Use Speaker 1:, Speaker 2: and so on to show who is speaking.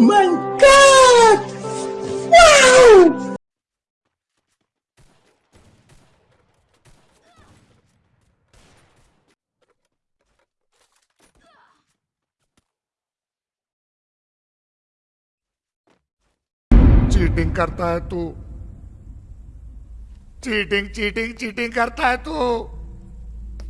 Speaker 1: my god! Wow!
Speaker 2: Cheating करता है तू चीटिंग चीटिंग चीटिंग करता है तू